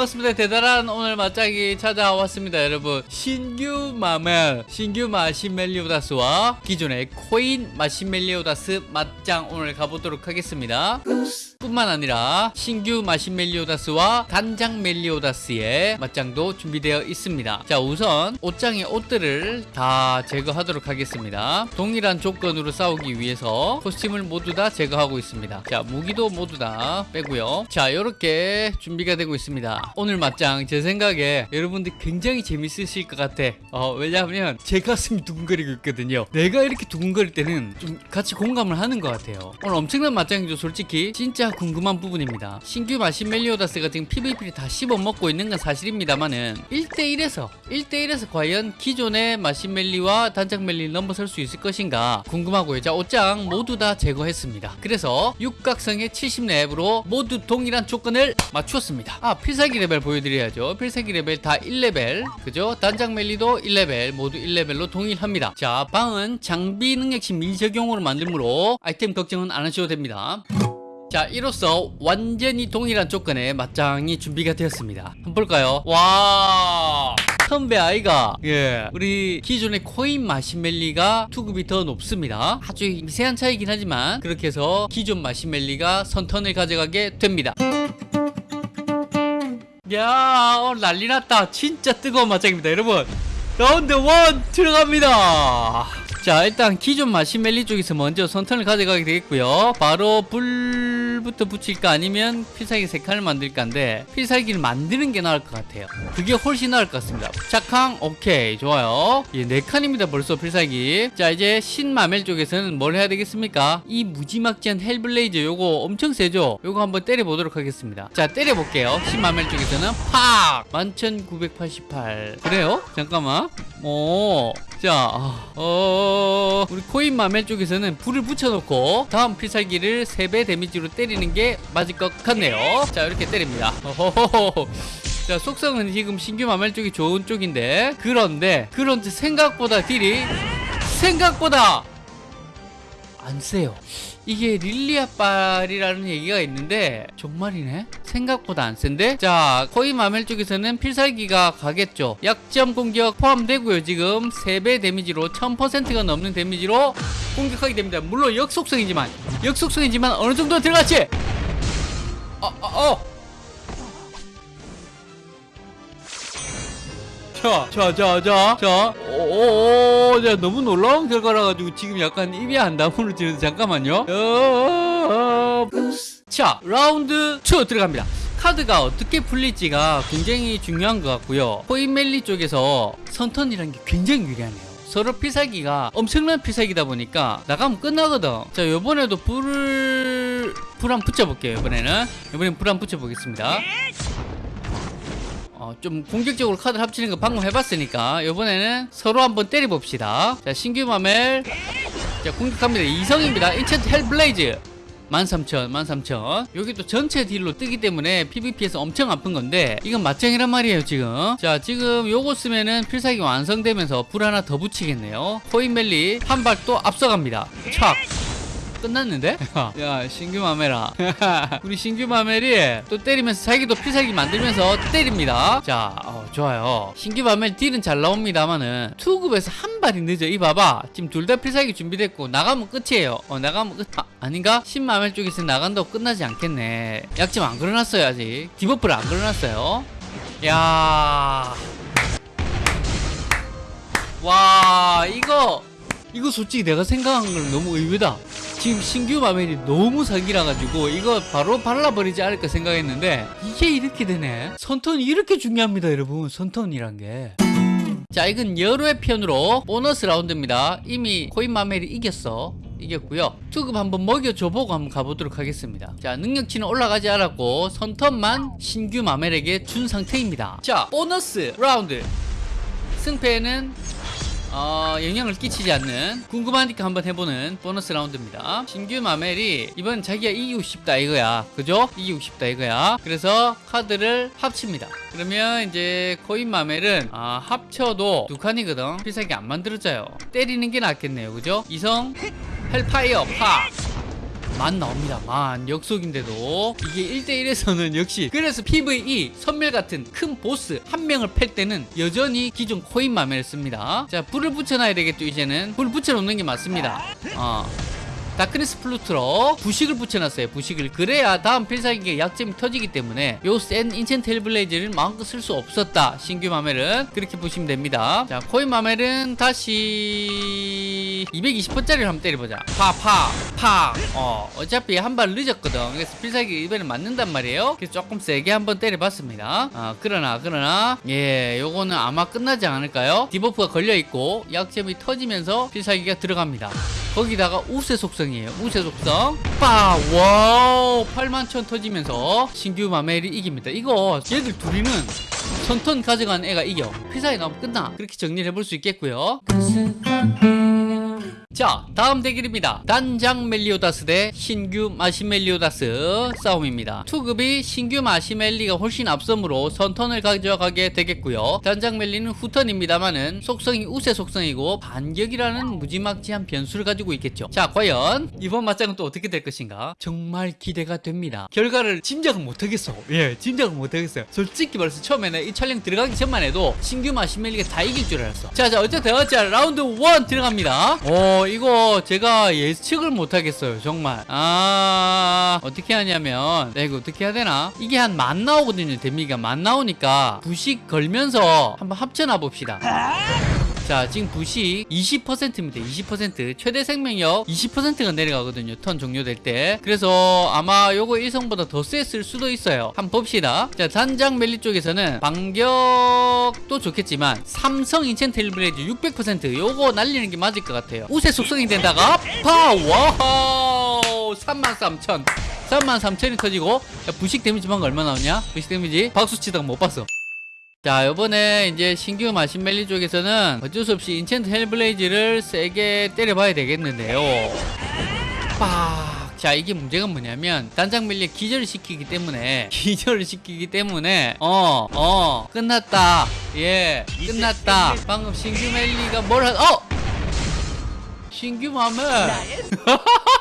반갑습니다. 대단한 오늘 맞짱이 찾아왔습니다, 여러분. 신규 마멜, 신규 마시멜리오다스와 기존의 코인 마시멜리오다스 맞짱 오늘 가보도록 하겠습니다. 뿐만 아니라 신규 마시멜리오다스와 단장 멜리오다스의 맞짱도 준비되어 있습니다. 자, 우선 옷장의 옷들을 다 제거하도록 하겠습니다. 동일한 조건으로 싸우기 위해서 코스튬을 모두 다 제거하고 있습니다. 자, 무기도 모두 다 빼고요. 자, 이렇게 준비가 되고 있습니다. 오늘 맞짱 제 생각에 여러분들 굉장히 재밌으실 것 같아. 어, 왜냐하면 제 가슴이 두근거리고 있거든요. 내가 이렇게 두근거릴 때는 좀 같이 공감을 하는 것 같아요. 오늘 엄청난 맞짱이죠, 솔직히. 진짜 궁금한 부분입니다. 신규 마시멜리오다스가 지금 PVP를 다 씹어먹고 있는 건 사실입니다만은 1대1에서 1대1에서 과연 기존의 마시멜리와 단장 멜리를 넘어설 수 있을 것인가 궁금하고요. 자, 옷장 모두 다 제거했습니다. 그래서 육각성의 70렙으로 모두 동일한 조건을 맞추었습니다. 아, 필살기 레벨 보여드려야죠. 필살기 레벨 다 1레벨. 그죠? 단장 멜리도 1레벨. 모두 1레벨로 동일합니다. 자, 방은 장비 능력치 미적용으로 만들므로 아이템 걱정은 안 하셔도 됩니다. 자, 이로써 완전히 동일한 조건의 맞짱이 준비가 되었습니다. 한번 볼까요? 와! 선배 아이가 예 우리 기존의 코인 마시멜리가 투급이 더 높습니다 아주 미세한 차이긴 하지만 그렇게 해서 기존 마시멜리가 선턴을 가져가게 됩니다 야 오늘 난리 났다 진짜 뜨거운 맞짱입니다 여러분 라운드 1 들어갑니다 자 일단 기존 마시멜리 쪽에서 먼저 선턴을 가져가게 되겠고요 바로 불 부터 붙일까 아니면 필살기 세 칸을 만들까인데 필살기를 만드는 게 나을 것 같아요. 그게 훨씬 나을 것 같습니다. 착항 오케이. 좋아요. 예, 네 칸입니다 벌써 필살기. 자 이제 신마멜 쪽에서는 뭘 해야 되겠습니까? 이 무지막지한 Hellblaze 요거 엄청 세죠? 요거 한번 때려보도록 하겠습니다. 자 때려볼게요. 신마멜 쪽에서는 팍! 11988 그래요? 잠깐만. 오 자, 어, 우리 코인 마멜 쪽에서는 불을 붙여놓고 다음 필살기를 3배 데미지로 때리는 게 맞을 것 같네요. 자, 이렇게 때립니다. 어호호호. 자, 속성은 지금 신규 마멜 쪽이 좋은 쪽인데, 그런데, 그런데 생각보다 딜이, 생각보다 안 세요. 이게 릴리아빨이라는 얘기가 있는데 정말이네? 생각보다 안 센데? 자 코인 마멜 쪽에서는 필살기가 가겠죠. 약점 공격 포함되고요 지금. 3배 데미지로 1000%가 넘는 데미지로 공격하게 됩니다. 물론 역속성이지만. 역속성이지만 어느 정도 들어갔지? 어, 어, 어. 자, 자, 자, 자, 자, 오, 오, 자, 너무 놀라운 결과라 가지고 지금 약간 입이 안 다물어지는데 잠깐만요. 어, 자, 라운드 2 들어갑니다. 카드가 어떻게 풀릴지가 굉장히 중요한 것 같고요. 코인멜리 쪽에서 선턴이라는 게 굉장히 유리하네요. 서로 필살기가 엄청난 필살기다 보니까 나가면 끝나거든. 자, 요번에도 불을, 불 한번 붙여볼게요, 이번에는. 이번엔 불 한번 붙여보겠습니다. 어, 좀 공격적으로 카드를 합치는 거 방금 해봤으니까 이번에는 서로 한번 때려봅시다. 자 신규 마멜. 자 공격합니다. 이성입니다. Enchant Hellblaze. 13,000 13,000 여기 또 전체 딜로 뜨기 때문에 PVP에서 엄청 아픈 건데 이건 맞짱이란 말이에요 지금. 자 지금 요거 쓰면은 필살기 완성되면서 불 하나 더 붙이겠네요. 코인멜리 한 발 또 앞서갑니다. 착 끝났는데? 야. 신규 마멜아 우리 신규 마멜이 또 때리면서 자기도 필살기 만들면서 때립니다. 자 어, 좋아요. 신규 마멜 딜은 잘 나옵니다만은 투급에서 한 발이 늦어. 이 봐봐. 지금 둘 다 필살기 준비됐고 나가면 끝이에요. 어 나가면 끝. 아, 아닌가? 신마멜 쪽에서 나간다고 끝나지 않겠네. 약점 안 걸어놨어요 아직. debuff를 안 걸어놨어요. 야. 와 이거 이거 솔직히 내가 생각한 건 너무 의외다. 지금 신규 마멜이 너무 사기라 가지고 이거 바로 발라버리지 않을까 생각했는데 이게 이렇게 되네. 선턴이 이렇게 중요합니다 여러분. 선턴이란 게. 자 이건 여루의 편으로 보너스 라운드입니다. 이미 코인 마멜이 이겼어. 이겼고요. 투급 한번 먹여줘보고 한번 가보도록 하겠습니다. 자 능력치는 올라가지 않았고 선턴만 신규 마멜에게 준 상태입니다. 자 보너스 라운드. 승패는 어, 영향을 끼치지 않는 궁금하니까 한번 해보는 보너스 라운드입니다. 신규 마멜이 이번 자기가 이기고 싶다 이거야. 그죠? 이기고 싶다 이거야. 그래서 카드를 합칩니다. 그러면 이제 코인 마멜은 아, 합쳐도 두 칸이거든. 필살기 안 만들어져요. 때리는 게 낫겠네요. 그죠? 이성 Hellfire 파 만 나옵니다. 만. 역속인데도 이게 1대1에서는 역시 그래서 PVE 섬멸 같은 큰 보스 한 명을 팰 때는 여전히 기존 코인 마멜을 씁니다. 자 불을 붙여놔야 되겠죠 이제는. 불 붙여놓는 게 맞습니다. 어. Darkness Blood로 부식을 붙여놨어요. 부식을. 그래야 다음 필살기가 약점이 터지기 때문에 요 센 Enchant Hellblaze를 마음껏 쓸 수 없었다. 신규 마멜은 그렇게 보시면 됩니다. 자 코인 마멜은 다시 220번짜리를 한번 때려보자. 파파파 어 어차피 한 발 늦었거든. 그래서 필살기 이번에 맞는단 말이에요. 그래서 조금 세게 한번 때려봤습니다. 아 그러나 그러나 예 요거는 아마 끝나지 않을까요? debuff가 걸려있고 약점이 터지면서 필살기가 들어갑니다. 거기다가 우세 속성 이에요. 우세 속성. 빠! 와우! 8만 천 터지면서 신규 마멜이 이깁니다. 이거 얘들 둘이는 선턴 가져간 애가 이겨. 피사에 나오면 끝나. 그렇게 정리를 해볼 수 있겠고요. 자 다음 대결입니다. 단장 멜리오다스 대 신규 마신멜리오다스 싸움입니다. 투급이 신규 마신멜리가 훨씬 앞서므로 선턴을 가져가게 되겠고요. 단장 멜리는 후턴입니다만은 속성이 우세 속성이고 반격이라는 무지막지한 변수를 가지고 있겠죠. 자 과연 이번 맞짱은 또 어떻게 될 것인가? 정말 기대가 됩니다. 결과를 짐작은 못하겠어. 예 짐작은 못하겠어요. 솔직히 말해서 처음에는 이 촬영 들어가기 전만 해도 신규 마신멜리가 다 이길 줄 알았어. 자자 어쨌든 자 라운드 1 들어갑니다. 오 이거 제가 예측을 못하겠어요 정말. 아 어떻게 하냐면 네, 이거 어떻게 해야 되나? 이게 한 만 나오거든요 데미지가. 만 나오니까 부식 걸면서 한번 합쳐놔 봅시다 자 지금 부식 20%입니다. 20% 최대 생명력 20%가 내려가거든요. 턴 종료될 때. 그래서 아마 요거 1성보다 더 셌을 수도 있어요. 한번 봅시다. 자 단장 멜리 쪽에서는 반격도 좋겠지만 삼성 Enchant Hellblaze 600% 요거 날리는 게 맞을 것 같아요. 우세 속성인데다가 파워 33,000 33,000이 터지고. 자, 부식 데미지만 얼마 나오냐? 부식 데미지. 박수 치다가 못 봤어 자 요번에 이제 신규 마신멜리 쪽에서는 어쩔 수 없이 Enchant Hellblaze를 세게 때려봐야 되겠는데요. 빡! 자 이게 문제가 뭐냐면 단장 멜리에 기절을 시키기 때문에 기절을 시키기 때문에 어어 끝났다. 예 끝났다. 방금 신규 멜리가 뭘 하.. 어! 신규 마멜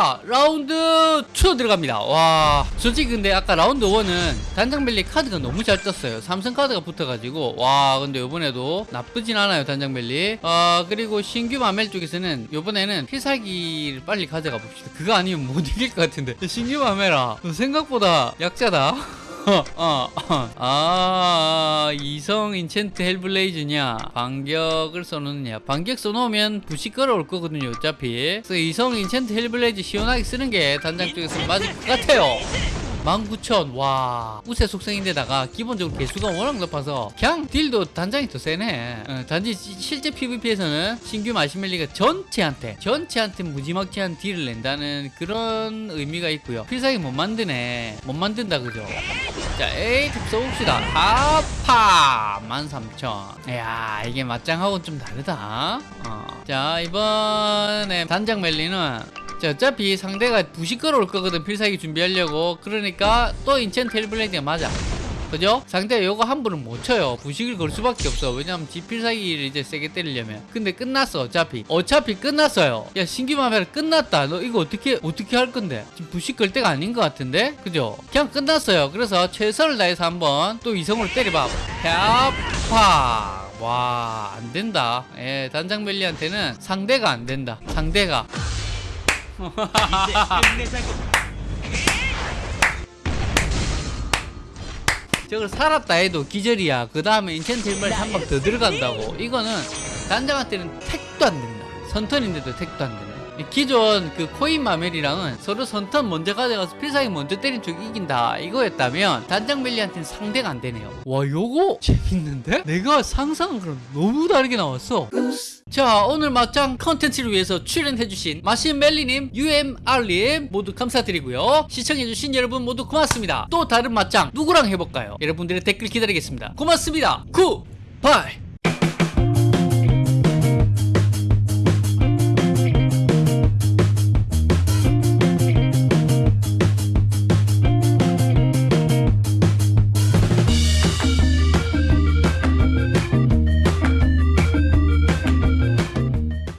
자 라운드 2 들어갑니다. 와 솔직히 근데 아까 라운드 1은 단장벨리 카드가 너무 잘 떴어요. 삼성 카드가 붙어가지고. 와 근데 요번에도 나쁘진 않아요 단장벨리. 아 그리고 신규 마멜 쪽에서는 요번에는 필살기를 빨리 가져가 봅시다. 그거 아니면 못 이길 것 같은데. 신규 마멜아 너 생각보다 약자다. 어, 어, 어. 아, 이성 Enchant Hellblaze냐, 반격을 써놓느냐. 반격 써놓으면 부식 걸어올 거거든요, 어차피. 그래서 이성 Enchant Hellblaze 시원하게 쓰는 게 단장 쪽에서 맞을 것 같아요. 19,000, 와. 우세 속성인데다가 기본적으로 계수가 워낙 높아서 그냥 딜도 단장이 더 세네. 어, 단지 시- 실제 PVP에서는 신규 마신멜리가 전체한테, 전체한테 무지막지한 딜을 낸다는 그런 의미가 있고요. 필살기 못 만드네. 못 만든다, 그죠? 자, 에이, 써봅시다. 하파! 13,000. 이야, 이게 맞짱하고는 좀 다르다. 어. 자, 이번에 단장 멜리는 자, 어차피 상대가 부식 걸어올 거거든 필살기 준비하려고. 그러니까 또 인첸 텔블레이드가 맞아. 그죠? 상대가 요거 함부로 못 쳐요. 부식을 걸 수밖에 없어. 왜냐면 지 필살기를 이제 세게 때리려면. 근데 끝났어 어차피. 어차피 끝났어요. 야 신기마멜 끝났다. 너 이거 어떻게 어떻게 할 건데? 지금 부식 걸 때가 아닌 것 같은데? 그죠? 그냥 끝났어요. 그래서 최선을 다해서 한번 또 이성으로 때려봐. 펴파. 와 안된다. 예 단장멜리한테는 상대가 안된다. 상대가 저걸 살았다 해도 기절이야. 그 다음에 인챈트 일발 한방 더 들어간다고. 이거는 단장한테는 택도 안 된다. 선턴인데도 택도 안 된다. 이 기존 그 코인 마멜이랑은 서로 선턴 먼저 가져가서 필살기 먼저 때린 쪽이 이긴다. 이거였다면 단장 멜리한테는 상대가 안 되네요. 와 요거 재밌는데? 내가 상상한 거랑 너무 다르게 나왔어. 자 오늘 막장 컨텐츠를 위해서 출연해주신 마신멜리님 UMR님 모두 감사드리고요. 시청해주신 여러분 모두 고맙습니다. 또 다른 맞짱 누구랑 해볼까요? 여러분들의 댓글 기다리겠습니다. 고맙습니다. 굿바이